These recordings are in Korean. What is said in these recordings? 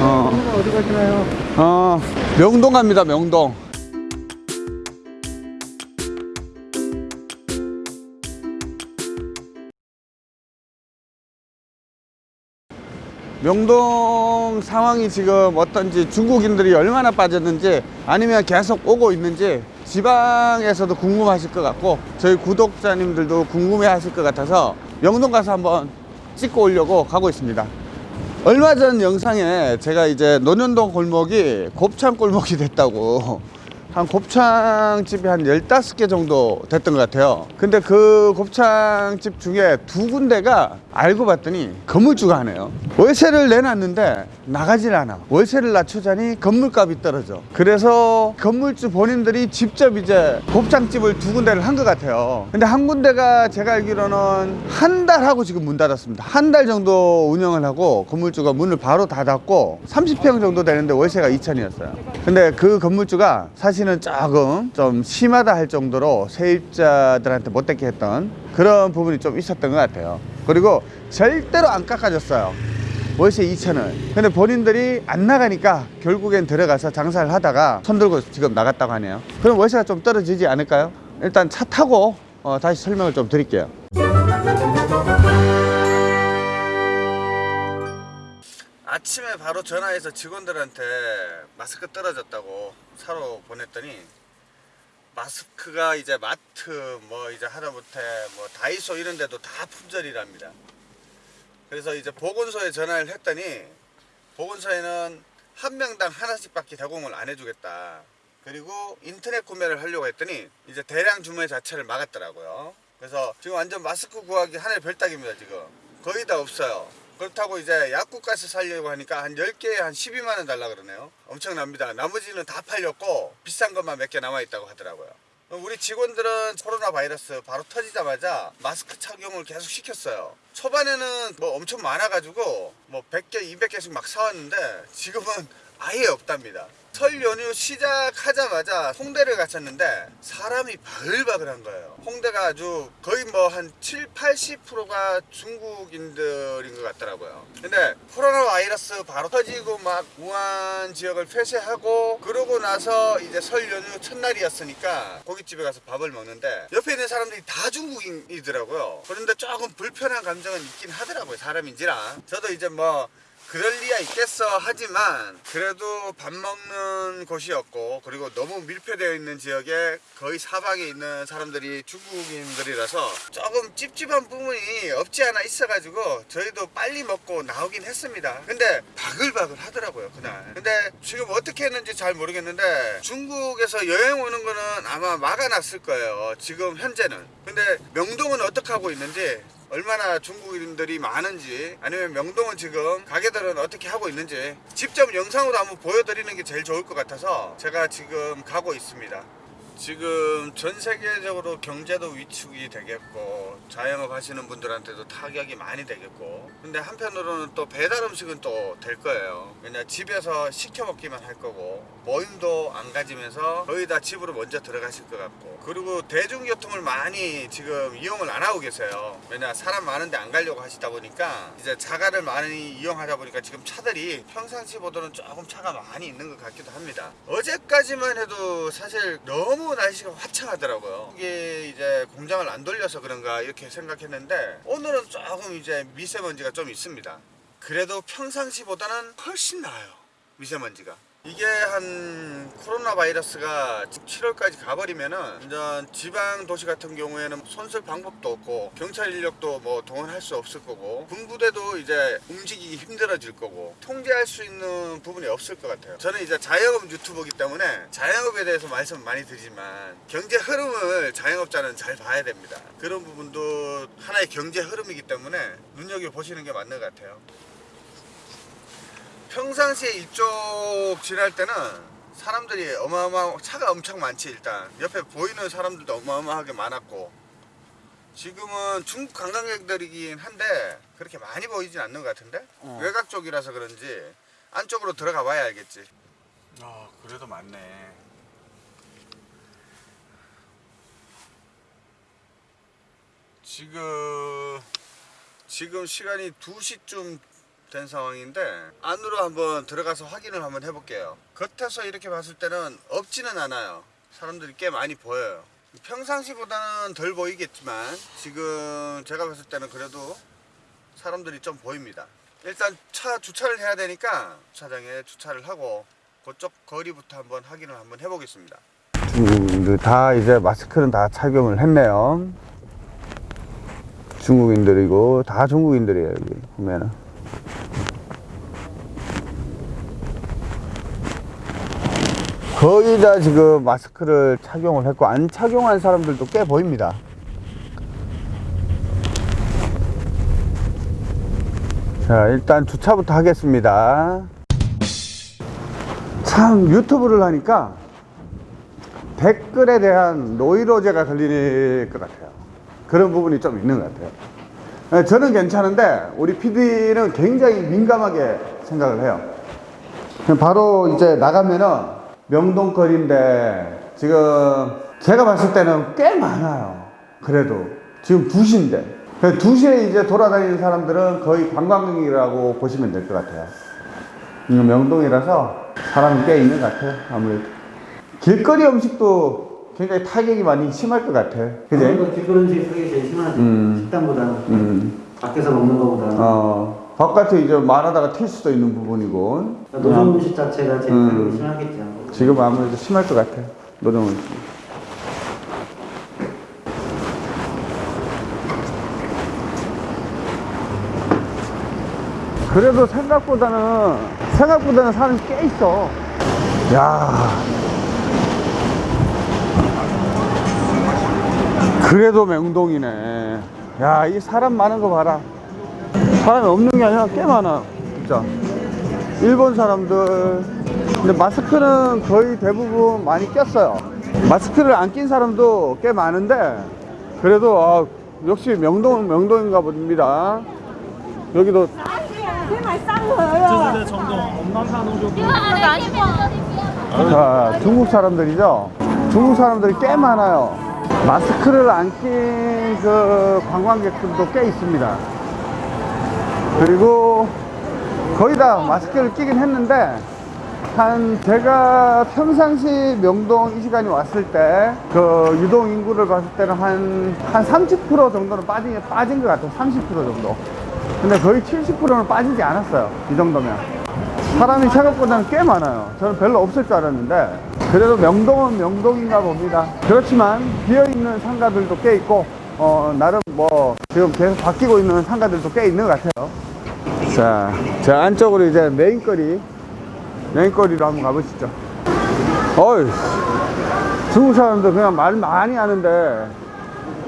어, 어디 가시나요? 어, 명동 갑니다, 명동. 명동 상황이 지금 어떤지 중국인들이 얼마나 빠졌는지 아니면 계속 오고 있는지 지방에서도 궁금하실 것 같고 저희 구독자님들도 궁금해 하실 것 같아서 명동 가서 한번 찍고 오려고 가고 있습니다. 얼마 전 영상에 제가 이제 논현동 골목이 곱창 골목이 됐다고 한 곱창집이 한 15개 정도 됐던 것 같아요. 근데 그 곱창집 중에 두 군데가 알고 봤더니 건물주가 하네요. 월세를 내놨는데 나가질 않아. 월세를 낮추자니 건물값이 떨어져. 그래서 건물주 본인들이 직접 이제 곱창집을 두 군데를 한 것 같아요. 근데 한 군데가 제가 알기로는 한 달 하고 지금 문 닫았습니다. 한 달 정도 운영을 하고 건물주가 문을 바로 닫았고 30평 정도 되는데 월세가 2천이었어요. 근데 그 건물주가 사실 은 조금 좀 심하다 할 정도로 세입자들한테 못되게 했던 그런 부분이 좀 있었던 것 같아요. 그리고 절대로 안 깎아줬어요. 월세 2천을. 근데 본인들이 안 나가니까 결국엔 들어가서 장사를 하다가 손 들고 지금 나갔다고 하네요. 그럼 월세가 좀 떨어지지 않을까요? 일단 차 타고 어, 다시 설명을 좀 드릴게요 아침에 바로 전화해서 직원들한테 마스크 떨어졌다고 사러 보냈더니 마스크가 이제 마트 뭐 이제 하다못해 뭐 다이소 이런 데도 다 품절이랍니다. 그래서 이제 보건소에 전화를 했더니 보건소에는 한 명당 하나씩 밖에 제공을 안 해주겠다. 그리고 인터넷 구매를 하려고 했더니 이제 대량 주문 자체를 막았더라고요. 그래서 지금 완전 마스크 구하기 하늘 별따기입니다 지금. 거의 다 없어요. 그렇다고 이제 약국가서 살려고 하니까 한 10개에 한 12만원 달라 그러네요. 엄청납니다. 나머지는 다 팔렸고 비싼 것만 몇 개 남아있다고 하더라고요. 우리 직원들은 코로나 바이러스 바로 터지자마자 마스크 착용을 계속 시켰어요. 초반에는 뭐 엄청 많아가지고 뭐 100개, 200개씩 막 사왔는데 지금은 아예 없답니다. 설 연휴 시작하자마자 홍대를 갔었는데 사람이 바글바글한 거예요. 홍대가 아주 거의 뭐 한 7, 80%가 중국인들인 것 같더라고요. 근데 코로나 바이러스 바로 터지고 막 우한 지역을 폐쇄하고 그러고 나서 이제 설 연휴 첫날이었으니까 고깃집에 가서 밥을 먹는데 옆에 있는 사람들이 다 중국인이더라고요. 그런데 조금 불편한 감정은 있긴 하더라고요. 사람인지라. 저도 이제 뭐 그럴 리야 있겠어. 하지만 그래도 밥 먹는 곳이었고 그리고 너무 밀폐되어 있는 지역에 거의 사방에 있는 사람들이 중국인들이라서 조금 찝찝한 부분이 없지 않아 있어 가지고 저희도 빨리 먹고 나오긴 했습니다. 근데 바글바글 하더라고요 그날. 근데 지금 어떻게 했는지 잘 모르겠는데 중국에서 여행 오는 거는 아마 막아놨을 거예요 지금 현재는. 근데 명동은 어떻게 하고 있는지 얼마나 중국인들이 많은지 아니면 명동은 지금 가게들은 어떻게 하고 있는지 직접 영상으로 한번 보여드리는 게 제일 좋을 것 같아서 제가 지금 가고 있습니다 지금 전 세계적으로 경제도 위축이 되겠고 자영업 하시는 분들한테도 타격이 많이 되겠고 근데 한편으로는 또 배달 음식은 또 될 거예요. 그냥 집에서 시켜 먹기만 할 거고 모임도 안 가지면서 거의 다 집으로 먼저 들어가실 것 같고. 그리고 대중교통을 많이 지금 이용을 안 하고 계세요. 왜냐 사람 많은데 안 가려고 하시다 보니까 이제 자가를 많이 이용하다 보니까 지금 차들이 평상시보다는 조금 차가 많이 있는 것 같기도 합니다. 어제까지만 해도 사실 너무 날씨가 화창하더라고요. 이게 이제 공장을 안 돌려서 그런가 이렇게 생각했는데 오늘은 조금 이제 미세먼지가 좀 있습니다. 그래도 평상시보다는 훨씬 나아요 미세먼지가 이게 한 코로나 바이러스가 7월까지 가버리면은 완전 지방 도시 같은 경우에는 손쓸 방법도 없고 경찰 인력도 뭐 동원할 수 없을 거고 군부대도 이제 움직이기 힘들어질 거고 통제할 수 있는 부분이 없을 것 같아요. 저는 이제 자영업 유튜버이기 때문에 자영업에 대해서 말씀 많이 드리지만 경제 흐름을 자영업자는 잘 봐야 됩니다. 그런 부분도 하나의 경제 흐름이기 때문에 눈여겨보시는 게 맞는 것 같아요 평상시에 이쪽 지날 때는 사람들이 어마어마 차가 엄청 많지 일단 옆에 보이는 사람들도 어마어마하게 많았고 지금은 중국 관광객들이긴 한데 그렇게 많이 보이진 않는 것 같은데 어. 외곽 쪽이라서 그런지 안쪽으로 들어가 봐야 알겠지 아 그래도 많네. 지금 지금 시간이 2시쯤 된 상황인데 안으로 한번 들어가서 확인을 한번 해볼게요. 겉에서 이렇게 봤을 때는 없지는 않아요. 사람들이 꽤 많이 보여요. 평상시보다는 덜 보이겠지만 지금 제가 봤을 때는 그래도 사람들이 좀 보입니다. 일단 차 주차를 해야 되니까 주차장에 주차를 하고 그쪽 거리부터 한번 확인을 한번 해보겠습니다. 중국인들 다 이제 마스크는 다 착용을 했네요. 중국인들이고 다 중국인들이에요 여기 보면은. 거의 다 지금 마스크를 착용을 했고 안 착용한 사람들도 꽤 보입니다. 자 일단 주차부터 하겠습니다. 참 유튜브를 하니까 댓글에 대한 노이로제가 걸릴 것 같아요. 그런 부분이 좀 있는 것 같아요. 네, 저는 괜찮은데 우리 PD는 굉장히 민감하게 생각을 해요. 바로 이제 나가면은 명동거리인데 지금 제가 봤을 때는 꽤 많아요. 그래도 지금 2시인데 2시에 이제 돌아다니는 사람들은 거의 관광객이라고 보시면 될 것 같아요. 명동이라서 사람이 꽤 있는 것 같아요. 아무래도 길거리 음식도 굉장히 타격이 많이 심할 것 같아. 아무래도 길거리 음식이 타격이 제일 심하지. 음. 식당보다는. 음. 밖에서 먹는 것보다는. 어 바깥에 이제 말하다가 튈 수도 있는 부분이고 노점 음식 자체가 제일 음. 심하겠지. 지금 아무래도 심할 것 같아. 노동 음식. 그래도 생각보다는 생각보다는 사람이 꽤 있어. 야. 그래도 명동이네. 야, 이 사람 많은 거 봐라. 사람이 없는 게 아니라 꽤 많아. 진짜. 일본 사람들. 근데 마스크는 거의 대부분 많이 꼈어요. 마스크를 안 낀 사람도 꽤 많은데 그래도 아, 역시 명동, 명동인가 봅니다. 여기도 자, 중국 사람들이죠? 중국 사람들이 꽤 많아요. 마스크를 안 낀 그 관광객들도 꽤 있습니다. 그리고 거의 다 마스크를 끼긴 했는데 한 제가 평상시 명동 이 시간이 왔을 때 그 유동 인구를 봤을 때는 한 한 30% 정도는 빠진 빠진 것 같아요. 30% 정도. 근데 거의 70%는 빠지지 않았어요. 이 정도면. 사람이 생각보다는 꽤 많아요. 저는 별로 없을 줄 알았는데 그래도 명동은 명동인가 봅니다. 그렇지만 비어있는 상가들도 꽤 있고 어, 나름 뭐 지금 계속 바뀌고 있는 상가들도 꽤 있는 것 같아요. 자, 저 안쪽으로 이제 메인거리 메인거리로 한번 가보시죠. 어이, 중국 사람들 그냥 말 많이 하는데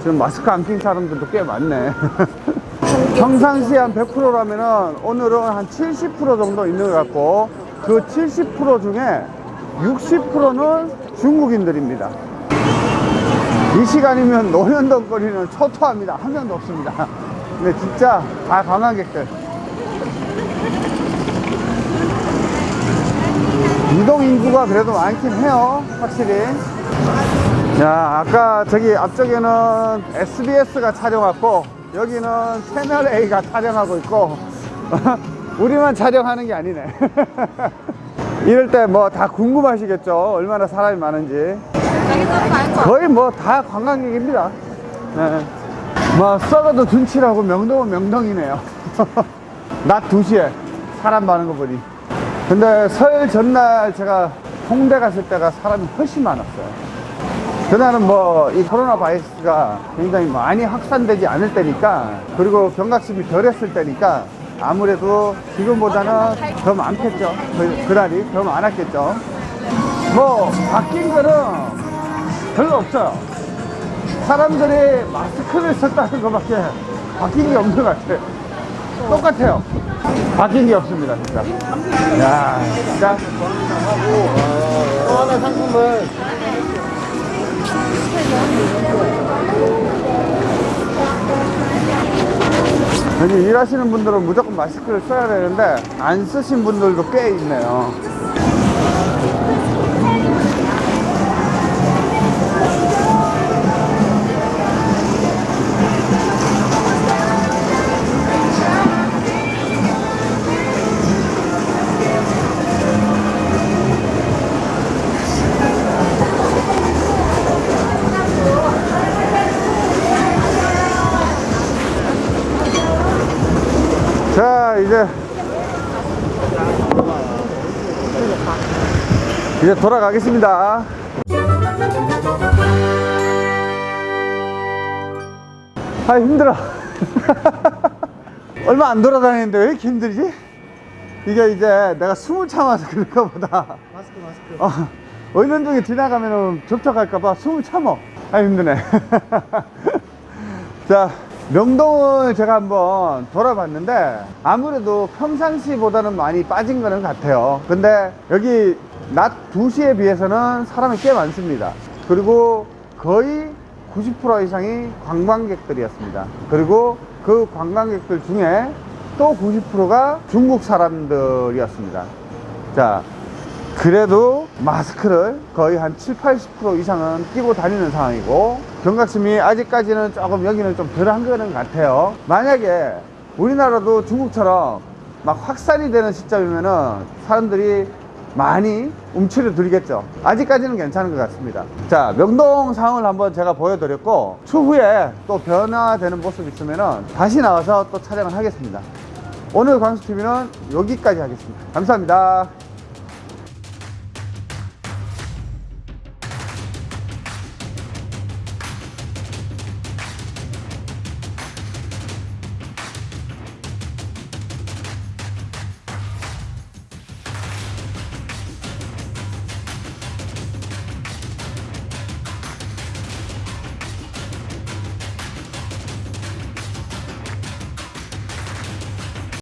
지금 마스크 안 낀 사람들도 꽤 많네. 평상시에 한 100%라면은 오늘은 한 70% 정도 있는 것 같고 그 70% 중에 60%는 중국인들입니다. 이 시간이면 노년동 거리는 초토합니다. 한 명도 없습니다. 근데 진짜 다 관광객들. 이동 인구가 그래도 많긴 해요. 확실히. 야, 아까 저기 앞쪽에는 SBS가 촬영 왔고, 여기는 채널 A가 촬영하고 있고, 우리만 촬영하는 게 아니네. 이럴 때 뭐 다 궁금하시겠죠? 얼마나 사람이 많은지. 거의 뭐 다 관광객입니다. 네. 뭐 썩어도 둔치라고 명동은 명동이네요. 낮 2시에 사람 많은 거 보니. 근데 설 전날 제가 홍대 갔을 때가 사람이 훨씬 많았어요. 그날은 뭐 이 코로나 바이러스가 굉장히 많이 확산되지 않을 때니까 그리고 경각심이 덜했을 때니까 아무래도 지금보다는 더 많겠죠. 그, 그날이 더 많았겠죠. 뭐 바뀐 거는 별로 없어요. 사람들이 마스크를 썼다는 것밖에 바뀐 게 없는 것 같아요. 똑같아요. 바뀐 게 없습니다, 진짜. 야, 진짜. 또 하나 상품을 여기 일하시는 분들은 무조건 마스크를 써야 되는데 안 쓰신 분들도 꽤 있네요. 이제 돌아가겠습니다. 아 힘들어. 얼마 안 돌아다니는데 왜 이렇게 힘들지? 이게 이제 내가 숨을 참아서 그런가 보다. 마스크 마스크 어, 의논중에 지나가면 접촉할까봐 숨을 참어. 아, 힘드네. 자, 명동을 제가 한번 돌아봤는데, 아무래도 평상시보다는 많이 빠진 거는 같아요. 근데 여기 낮 2시에 비해서는 사람이 꽤 많습니다. 그리고 거의 90% 이상이 관광객들이었습니다. 그리고 그 관광객들 중에 또 90%가 중국 사람들이었습니다. 자, 그래도 마스크를 거의 한 7, 80% 이상은 끼고 다니는 상황이고 경각심이 아직까지는 조금 여기는 좀 덜한 거는 같아요 만약에 우리나라도 중국처럼 막 확산이 되는 시점이면은 사람들이 많이 움츠려 들겠죠. 아직까지는 괜찮은 것 같습니다. 자 명동 상황을 한번 제가 보여드렸고 추후에 또 변화되는 모습이 있으면은 다시 나와서 또 촬영을 하겠습니다. 오늘 광수TV는 여기까지 하겠습니다. 감사합니다